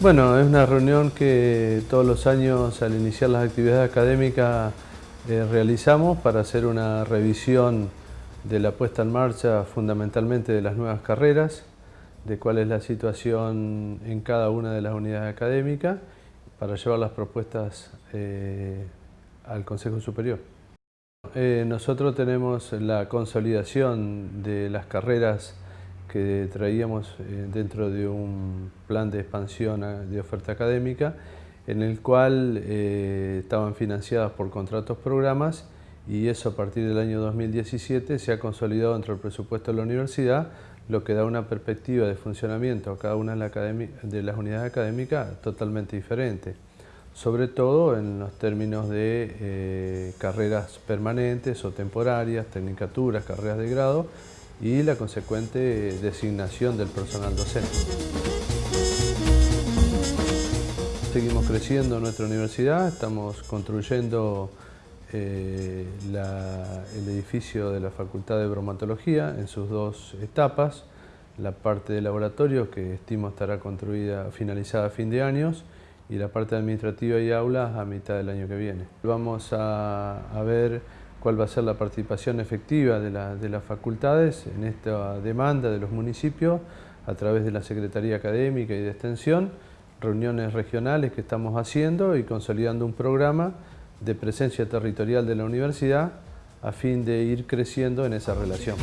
Bueno, es una reunión que todos los años al iniciar las actividades académicas eh, realizamos para hacer una revisión de la puesta en marcha fundamentalmente de las nuevas carreras, de cuál es la situación en cada una de las unidades académicas para llevar las propuestas eh, al Consejo Superior. Eh, nosotros tenemos la consolidación de las carreras que traíamos eh, dentro de un plan de expansión de oferta académica en el cual estaban financiadas por contratos programas y eso a partir del año 2017 se ha consolidado dentro del presupuesto de la universidad lo que da una perspectiva de funcionamiento a cada una de las unidades académicas totalmente diferente, sobre todo en los términos de eh, carreras permanentes o temporarias, tecnicaturas, carreras de grado y la consecuente designación del personal docente. Seguimos creciendo en nuestra universidad, estamos construyendo eh, el edificio de la Facultad de Bromatología en sus dos etapas, la parte de laboratorio que estimo estará construida, finalizada a fin de años y la parte administrativa y aulas a mitad del año que viene. Vamos a, ver cuál va a ser la participación efectiva de, las facultades en esta demanda de los municipios a través de la Secretaría Académica y de Extensión, reuniones regionales que estamos haciendo y consolidando un programa de presencia territorial de la universidad a fin de ir creciendo en esa relación.